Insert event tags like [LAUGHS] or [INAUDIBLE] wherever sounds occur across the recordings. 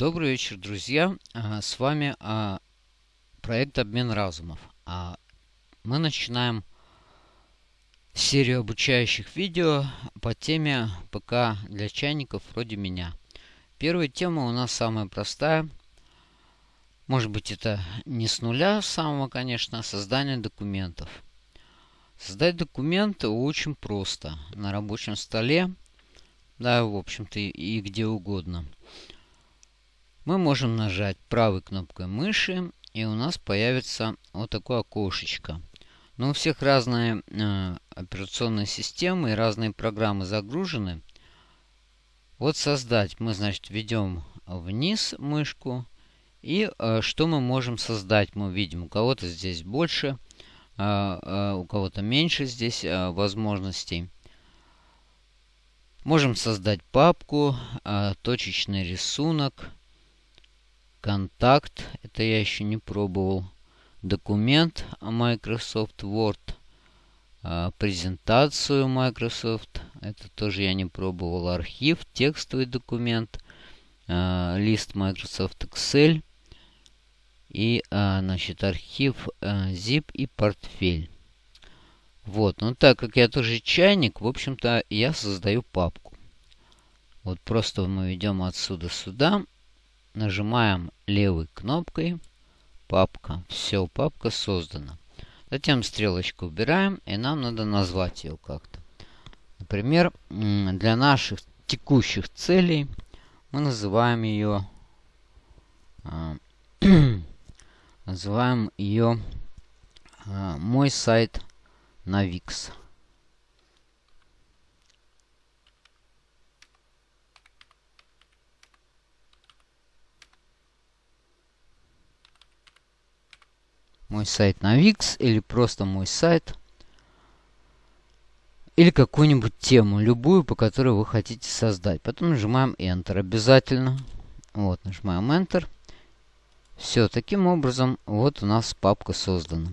Добрый вечер, друзья! А, с вами а, проект «Обмен разумов». А, мы начинаем серию обучающих видео по теме ПК для чайников вроде меня. Первая тема у нас самая простая. Может быть, это не с нуля самого, конечно, а создание документов. Создать документы очень просто. На рабочем столе, да, в общем-то, и где угодно – мы можем нажать правой кнопкой мыши, и у нас появится вот такое окошечко. Но у всех разные э, операционные системы и разные программы загружены. Вот создать мы, значит, ведем вниз мышку. И э, что мы можем создать, мы видим. У кого-то здесь больше, э, э, у кого-то меньше здесь э, возможностей. Можем создать папку, э, точечный рисунок Контакт. Это я еще не пробовал. Документ Microsoft Word. А, презентацию Microsoft. Это тоже я не пробовал. Архив. Текстовый документ. А, лист Microsoft Excel. И, а, значит, архив zip и портфель. Вот, ну так как я тоже чайник, в общем-то, я создаю папку. Вот просто мы идем отсюда сюда Нажимаем левой кнопкой папка. Все, папка создана. Затем стрелочку убираем, и нам надо назвать ее как-то. Например, для наших текущих целей мы называем ее а, [CLEARS THROAT] называем ее а, мой сайт на Wix. Мой сайт на Wix или просто мой сайт. Или какую-нибудь тему, любую, по которой вы хотите создать. Потом нажимаем Enter обязательно. Вот, нажимаем Enter. Все, таким образом, вот у нас папка создана.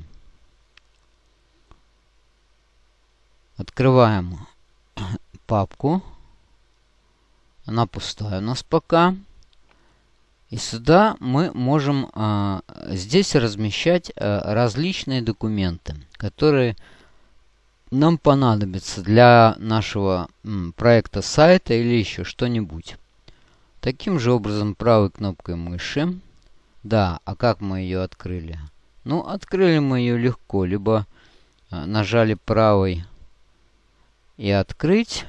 Открываем [COUGHS] папку. Она пустая у нас пока. И сюда мы можем а, здесь размещать а, различные документы, которые нам понадобятся для нашего м, проекта сайта или еще что-нибудь. Таким же образом правой кнопкой мыши. Да, а как мы ее открыли? Ну, открыли мы ее легко. Либо а, нажали правой и открыть.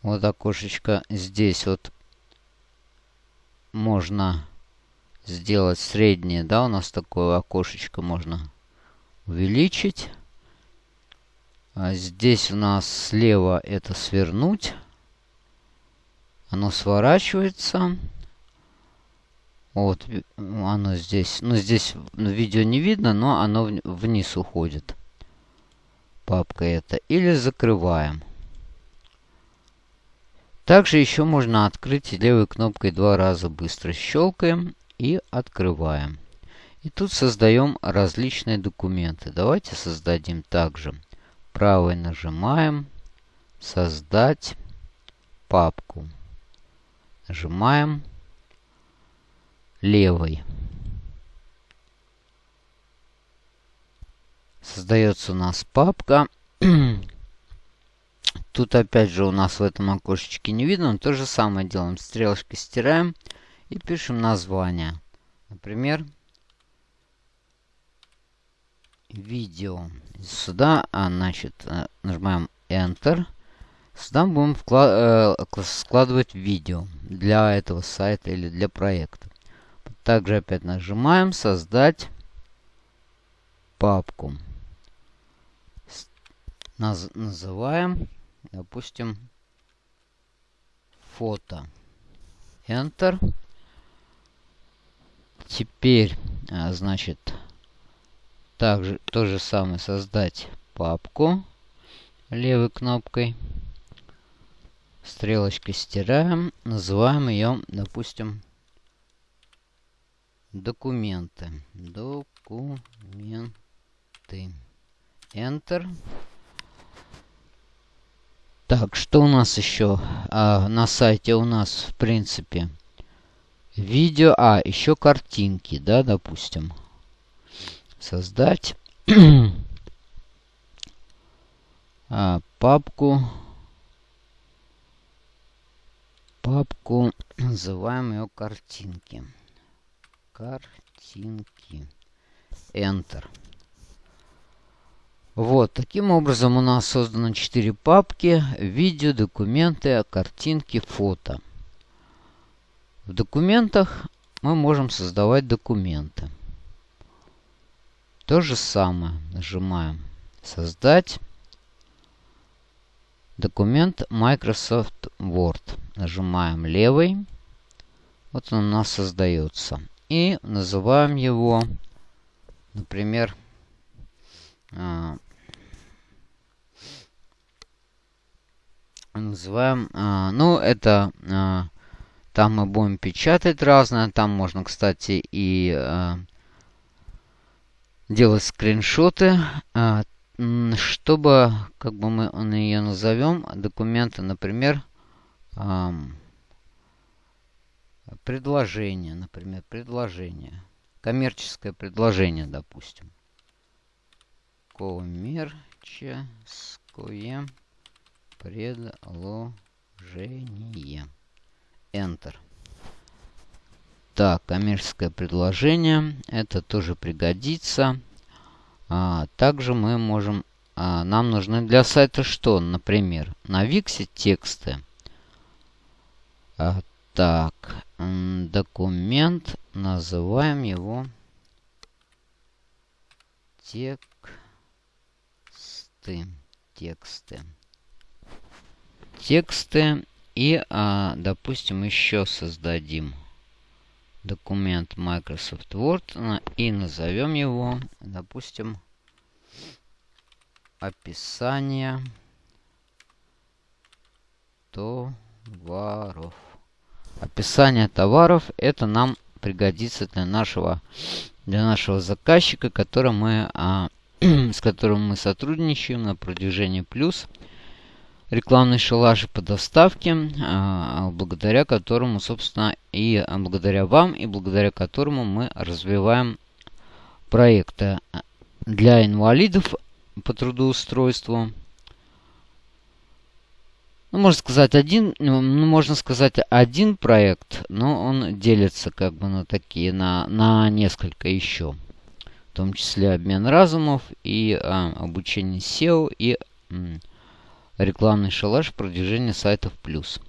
Вот окошечко здесь вот можно сделать среднее, да, у нас такое окошечко можно увеличить. А здесь у нас слева это свернуть. Оно сворачивается. Вот, оно здесь. Ну, здесь видео не видно, но оно вниз уходит. Папка это. Или закрываем. Также еще можно открыть левой кнопкой два раза быстро щелкаем и открываем. И тут создаем различные документы. Давайте создадим также. Правой нажимаем «Создать папку». Нажимаем левой. Создается у нас папка. [CLEARS THROAT] Тут опять же у нас в этом окошечке не видно. Но то же самое делаем. Стрелочкой стираем и пишем название. Например, видео. Сюда, а, значит, э, нажимаем Enter. Сюда будем э, складывать видео для этого сайта или для проекта. Также опять нажимаем «Создать папку». Наз называем допустим, фото. Enter. Теперь, а, значит, также то же самое создать папку левой кнопкой. Стрелочкой стираем. Называем ее, допустим, документы. Документы. Enter. Так, что у нас еще а, на сайте? У нас, в принципе, видео, а, еще картинки, да, допустим. Создать [CLEARS THROAT] а, папку. Папку, называем ее картинки. Картинки. Enter. Вот, таким образом у нас создано 4 папки. Видео, документы, картинки, фото. В документах мы можем создавать документы. То же самое. Нажимаем «Создать». Документ Microsoft Word. Нажимаем левый. Вот он у нас создается. И называем его, например, называем, а, ну, это, а, там мы будем печатать разное, там можно, кстати, и а, делать скриншоты, чтобы, как бы мы ее назовем, документы, например, предложение, например, предложение, коммерческое предложение, допустим. Коммерческое. Enter. Так, коммерческое предложение. Это тоже пригодится. А, также мы можем... А, нам нужны для сайта что? Например, на Виксе тексты. А, так, документ. Называем его тексты. Тексты тексты. И, а, допустим, еще создадим документ Microsoft Word и назовем его, допустим, описание товаров. Описание товаров это нам пригодится для нашего для нашего заказчика, который мы, а, [CLEARS THROAT] с которым мы сотрудничаем на продвижении плюс рекламный шалаш по доставке, а, благодаря которому, собственно, и благодаря вам, и благодаря которому мы развиваем проекты для инвалидов по трудоустройству. Ну, можно сказать один, ну, можно сказать один проект, но он делится как бы на такие, на, на несколько еще. В том числе обмен разумов и а, обучение SEO и рекламный шалаш продвижения сайтов плюс.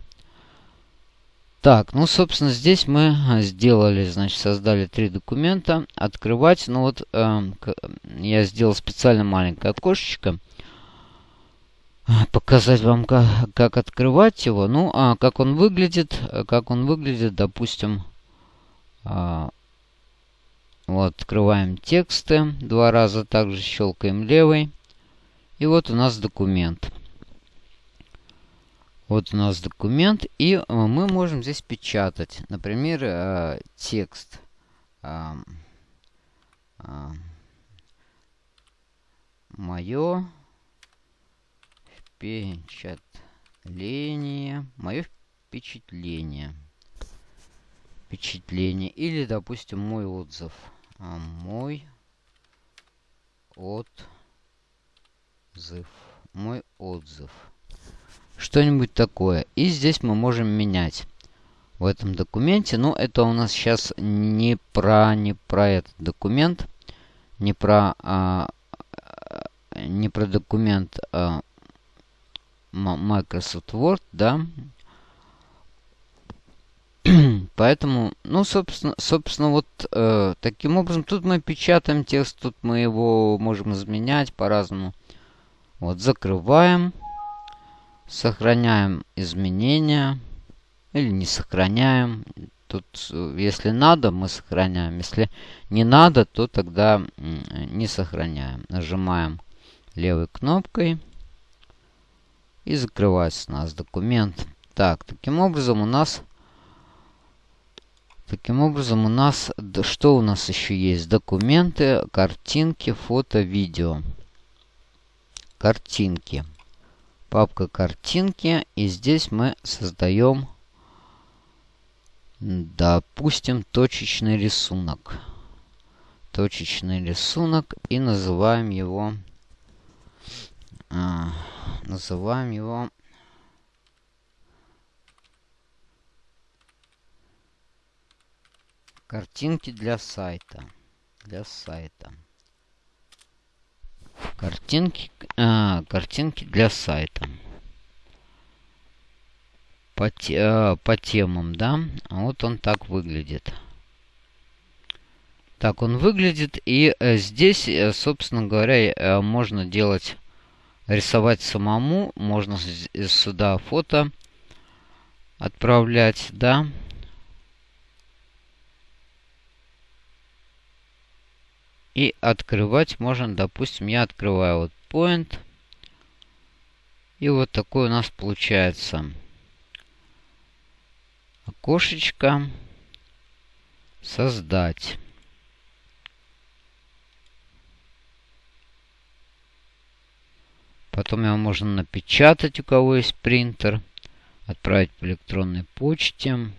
Так, ну, собственно, здесь мы а, сделали, значит, создали три документа. Открывать, ну вот, э, я сделал специально маленькое окошечко. Показать вам, как, как открывать его. Ну, а как он выглядит, как он выглядит, допустим, э, вот, открываем тексты. Два раза также щелкаем левый. И вот у нас документ. Вот у нас документ, и э, мы можем здесь печатать, например, э, текст. Мое впечатление. Мое впечатление. Впечатление. Или, допустим, мой отзыв. А, мой отзыв. Мой отзыв что-нибудь такое. И здесь мы можем менять в этом документе. Но это у нас сейчас не про, не про этот документ, не про, а, не про документ а, Microsoft Word, да. [CLEARS THROAT] Поэтому, ну, собственно, собственно вот э, таким образом, тут мы печатаем текст, тут мы его можем изменять по-разному. Вот, закрываем. Сохраняем изменения. Или не сохраняем. Тут, если надо, мы сохраняем. Если не надо, то тогда не сохраняем. Нажимаем левой кнопкой. И закрывается у нас документ. Так, таким образом у нас... Таким образом у нас... Что у нас еще есть? Документы, картинки, фото, видео. Картинки. Папка картинки. И здесь мы создаем, допустим, точечный рисунок. Точечный рисунок. И называем его... А, называем его Картинки для сайта. Для сайта. Картинки, а, картинки для сайта. По, а, по темам, да? Вот он так выглядит. Так он выглядит. И э, здесь, э, собственно говоря, э, можно делать, рисовать самому. Можно сюда фото отправлять, да. И открывать можно, допустим, я открываю вот point. И вот такой у нас получается окошечко создать. Потом его можно напечатать, у кого есть принтер, отправить по электронной почте.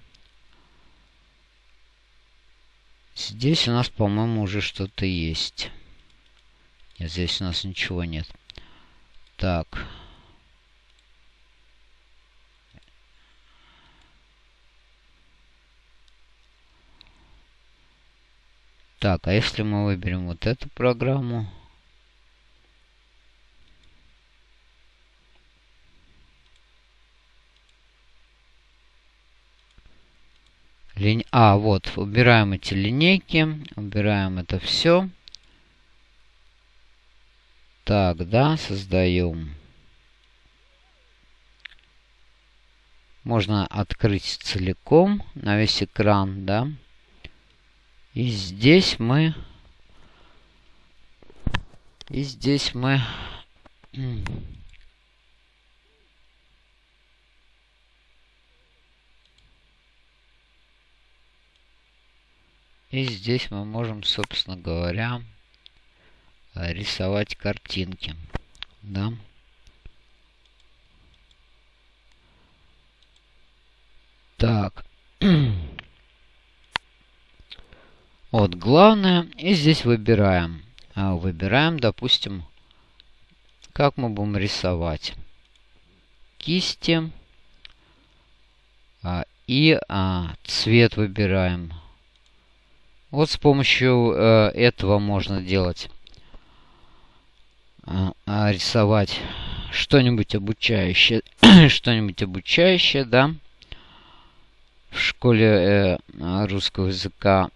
Здесь у нас, по-моему, уже что-то есть. Нет, здесь у нас ничего нет. Так. Так, а если мы выберем вот эту программу... Линь... А, вот, убираем эти линейки, убираем это все. Так, да, создаем. Можно открыть целиком на весь экран, да. И здесь мы... И здесь мы... И здесь мы можем, собственно говоря, рисовать картинки. Да. Так. [CLEARS THROAT] вот главное. И здесь выбираем. А, выбираем, допустим, как мы будем рисовать. Кисти. А, и а, цвет выбираем. Вот с помощью э, этого можно делать. Э, рисовать что-нибудь обучающее. [CLEARS THROAT] что-нибудь обучающее, да. В школе э, русского языка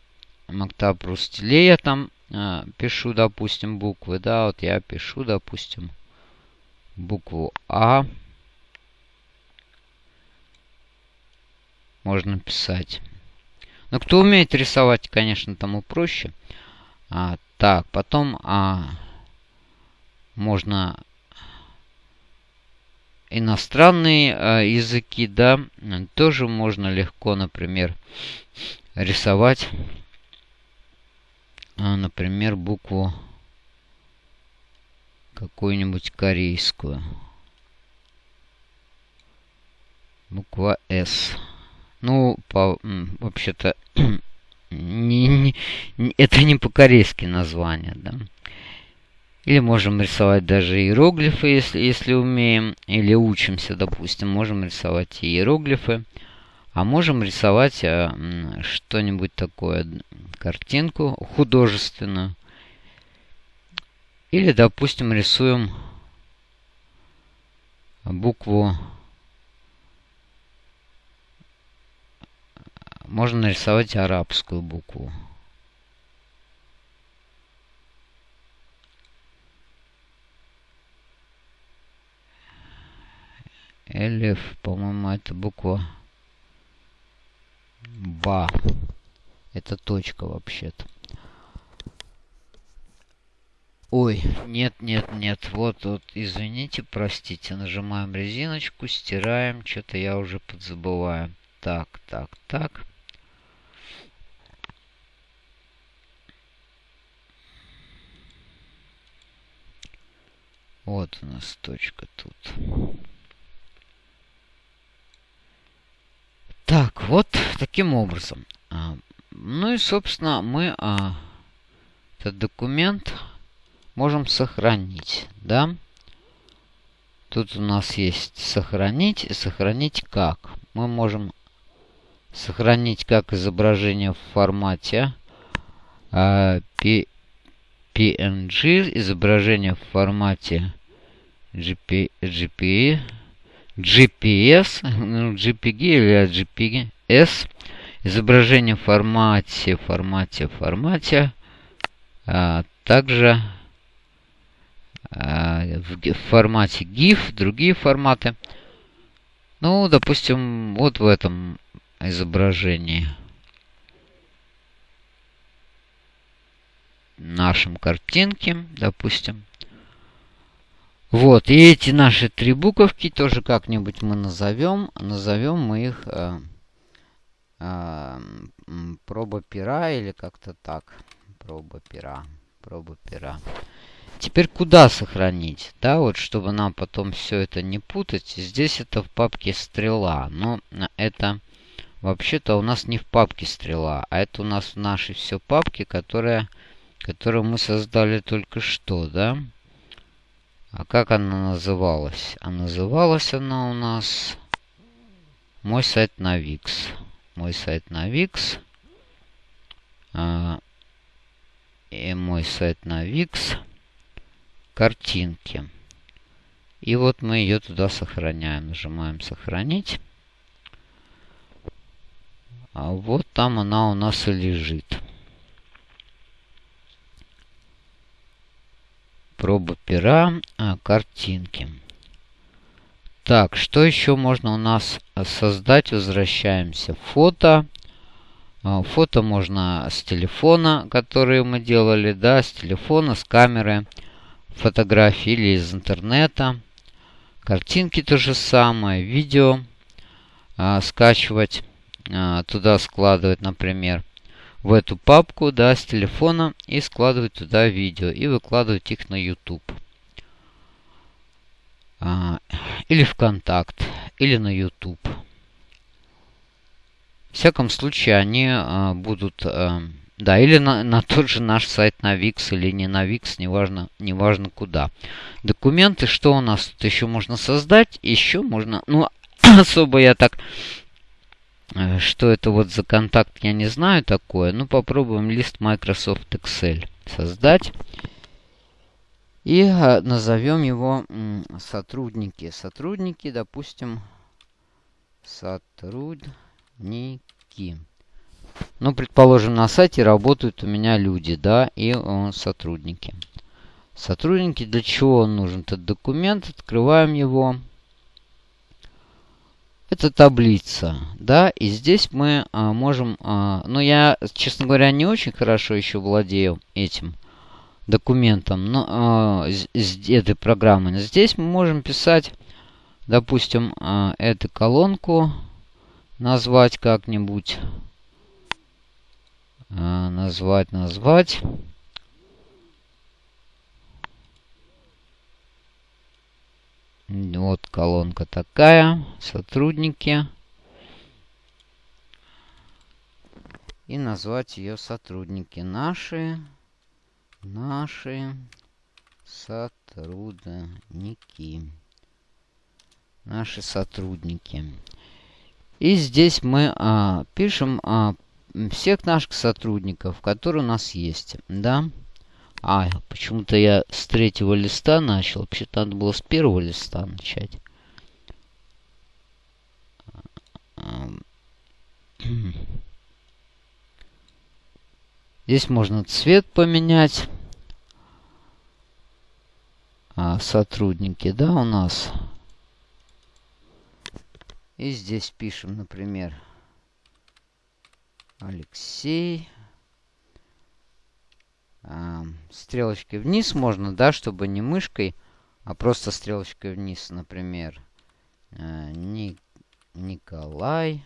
Мактаб Рустиле я там э, пишу, допустим, буквы, да. Вот я пишу, допустим, букву А. Можно писать. Но кто умеет рисовать, конечно, тому проще. А, так, потом а, можно иностранные а, языки, да, тоже можно легко, например, рисовать, а, например, букву какую-нибудь корейскую. Буква S. Ну, вообще-то, [CLEARS THROAT] это не по-корейски название, да. Или можем рисовать даже иероглифы, если, если умеем, или учимся, допустим, можем рисовать иероглифы. А можем рисовать а, что-нибудь такое, картинку художественную. Или, допустим, рисуем букву можно нарисовать арабскую букву. Элиф, по-моему, это буква Ба. Это точка вообще-то. Ой, нет, нет, нет. Вот, вот, извините, простите. Нажимаем резиночку, стираем. Что-то я уже подзабываю. Так, так, так. Вот у нас точка тут. Так, вот таким образом. А, ну и, собственно, мы а, этот документ можем сохранить, да? Тут у нас есть сохранить. И сохранить как? Мы можем сохранить как изображение в формате P PNG, изображение в формате GP, GP, GPS, GPG или GPS, изображение в формате, формате, формате, а также а, в, в формате GIF, другие форматы. Ну, допустим, вот в этом изображении. Нашем картинке, допустим. Вот, и эти наши три буковки тоже как-нибудь мы назовем. Назовем мы их э, э, проба пера или как-то так. Проба пера. Проба пера. Теперь куда сохранить? Да, вот чтобы нам потом все это не путать. Здесь это в папке стрела. Но это вообще-то у нас не в папке стрела, а это у нас в нашей все папке, которая которую мы создали только что, да? А как она называлась? А называлась она у нас мой сайт на Wix. Мой сайт на Wix. А, и мой сайт на Wix. Картинки. И вот мы ее туда сохраняем. Нажимаем сохранить. А вот там она у нас и лежит. Проба пера, а, картинки. Так, что еще можно у нас создать? Возвращаемся. Фото. А, фото можно с телефона, которые мы делали, да, с телефона, с камеры, фотографии или из интернета. Картинки то же самое, видео а, скачивать, а, туда складывать, например в эту папку, да, с телефона и складывать туда видео и выкладывать их на YouTube. А, или ВКонтакт, или на YouTube. В всяком случае, они а, будут... А, да, или на, на тот же наш сайт на Wix, или не на Wix, неважно, неважно куда. Документы, что у нас тут еще можно создать? Еще можно... Ну, [COUGHS] особо я так что это вот за контакт, я не знаю такое. Ну, попробуем лист Microsoft Excel создать. И э, назовем его сотрудники. Сотрудники, допустим, сотрудники. Ну, предположим, на сайте работают у меня люди, да, и э, сотрудники. Сотрудники, для чего он нужен этот документ? Открываем его. Это таблица, да, и здесь мы а, можем, а, ну я, честно говоря, не очень хорошо еще владею этим документом, но а, с, этой программой. Здесь мы можем писать, допустим, а, эту колонку назвать как-нибудь, а, назвать, назвать. Вот колонка такая. Сотрудники. И назвать ее сотрудники. Наши. Наши сотрудники. Наши сотрудники. И здесь мы а, пишем а, всех наших сотрудников, которые у нас есть. Да. А, почему-то я с третьего листа начал. Вообще-то надо было с первого листа начать. Здесь можно цвет поменять. А, сотрудники, да, у нас. И здесь пишем, например, Алексей стрелочкой вниз можно, да, чтобы не мышкой, а просто стрелочкой вниз, например, э, Ни Николай.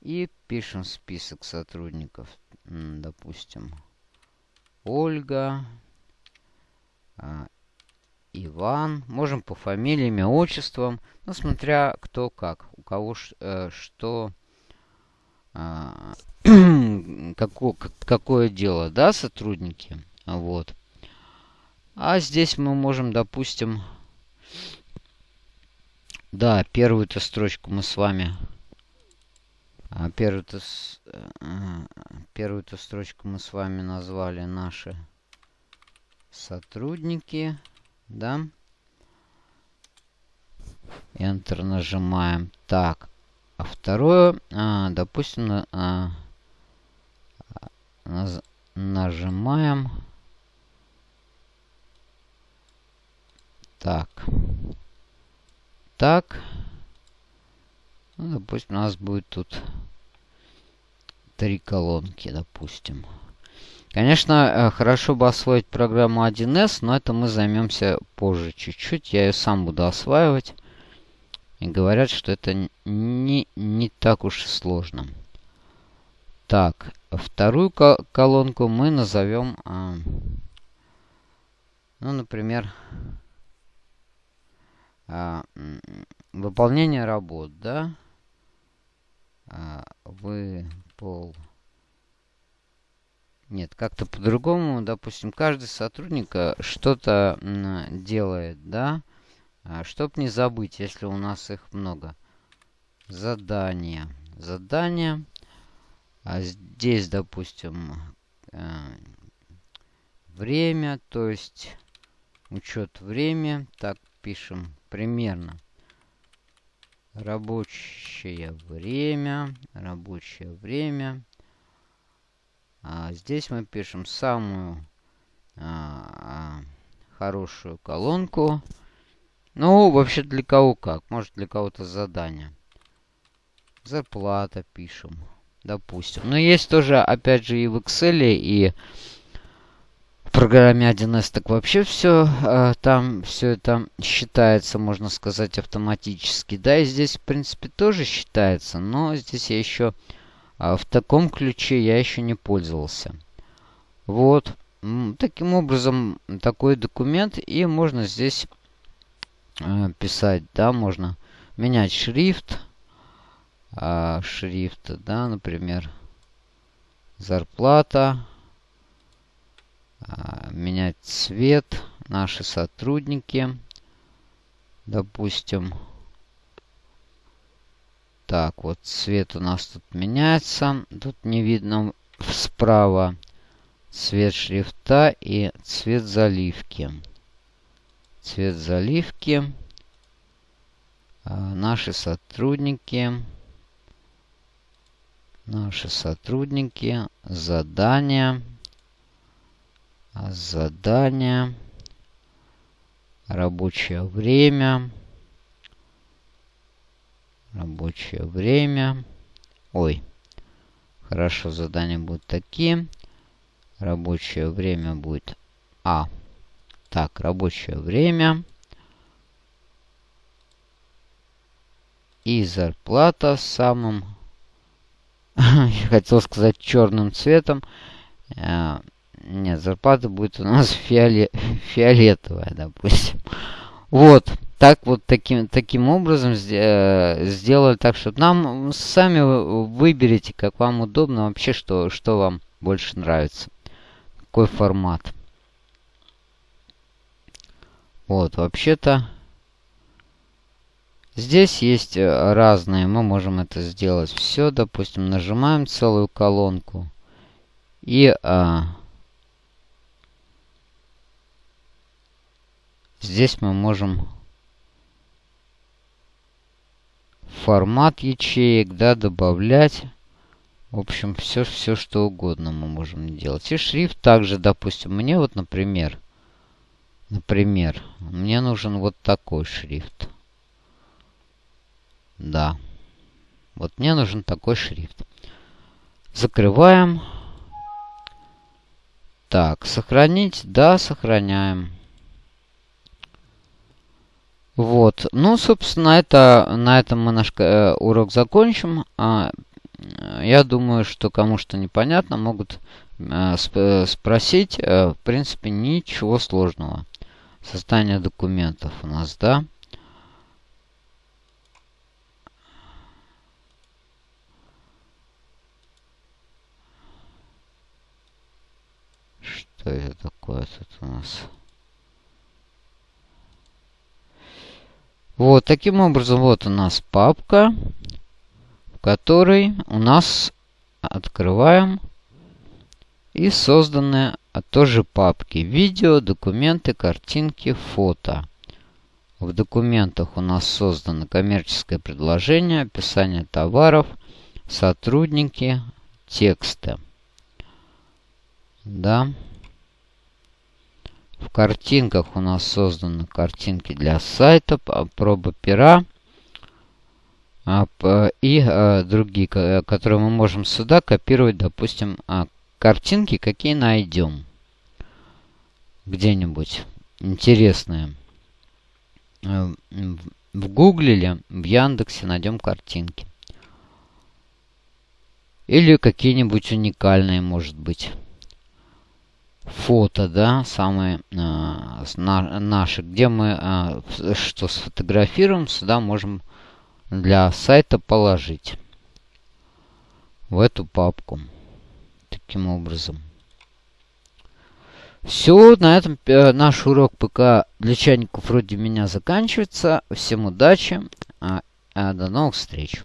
И пишем список сотрудников. Допустим, Ольга, а, Иван. Можем по фамилии, имя, отчествам. Ну, смотря кто как. У кого э, что... Э, какое, какое дело, да, сотрудники. Вот. А здесь мы можем, допустим... Да, первую-то строчку мы с вами... А первую-то э, первую-то строчку мы с вами назвали наши сотрудники. Да? Enter нажимаем. Так. А второе, а, допустим, а, нажимаем. Так. Так. Ну, допустим, у нас будет тут три колонки, допустим. Конечно, э, хорошо бы освоить программу 1С, но это мы займемся позже чуть-чуть. Я ее сам буду осваивать. И говорят, что это не, не так уж и сложно. Так, вторую колонку мы назовем, а, ну, например, а, выполнение работ, да? А, выпол... Нет, как-то по-другому, допустим, каждый сотрудник э, что-то делает, да? Чтоб не забыть, если у нас их много. Задание. Задание. А здесь, допустим, э, время, то есть учет время. Так, пишем примерно. Рабочее время. Рабочее время. А здесь мы пишем самую а, хорошую колонку. Ну, вообще для кого как. Может для кого-то задание. Зарплата пишем. Допустим. Но есть тоже, опять же, и в Excel, и в программе 1С так вообще все э, там все это считается, можно сказать, автоматически. Да, и здесь, в принципе, тоже считается, но здесь я еще а в таком ключе я еще не пользовался. Вот. Таким образом, такой документ. И можно здесь э, писать, да, можно менять шрифт. Э, шрифт, да, например, зарплата. Э, менять цвет. Наши сотрудники. Допустим, так, вот цвет у нас тут меняется. Тут не видно справа цвет шрифта и цвет заливки. Цвет заливки. А, наши сотрудники. Наши сотрудники. Задания. Задания. Рабочее время. Рабочее время. Ой. Хорошо, задания будут такие. Рабочее время будет А. Так, рабочее время. И зарплата самым, [LAUGHS] я хотел сказать, черным цветом. Э, нет, зарплата будет у нас [LAUGHS] фиоле фиолетовая, допустим. Вот так вот таким, таким образом э, сделали так, что нам сами выберите, как вам удобно, вообще, что, что вам больше нравится. Какой формат. Вот, вообще-то... Здесь есть э, разные, мы можем это сделать все, допустим, нажимаем целую колонку и а, здесь мы можем формат ячеек, да, добавлять. В общем, все, все что угодно мы можем делать. И шрифт также, допустим, мне вот, например, например, мне нужен вот такой шрифт. Да. Вот мне нужен такой шрифт. Закрываем. Так, сохранить. Да, сохраняем. Вот. Ну, собственно, это, на этом мы наш э, урок закончим. А, я думаю, что кому что непонятно, могут э, сп спросить. Э, в принципе, ничего сложного. Создание документов у нас, да. Что это такое тут у нас? Вот, таким образом, вот у нас папка, в которой у нас открываем и созданные а тоже папки. Видео, документы, картинки, фото. В документах у нас создано коммерческое предложение, описание товаров, сотрудники, тексты. Да. В картинках у нас созданы картинки для сайта, проба пера а, и а, другие, которые мы можем сюда копировать, допустим, а, картинки, какие найдем где-нибудь интересные. В Гугле или в Яндексе найдем картинки. Или какие-нибудь уникальные, может быть фото, да, самые э, на, наши, где мы э, что сфотографируем, сюда можем для сайта положить в эту папку. Таким образом. Все, на этом э, наш урок ПК для чайников вроде меня заканчивается. Всем удачи, а, а до новых встреч.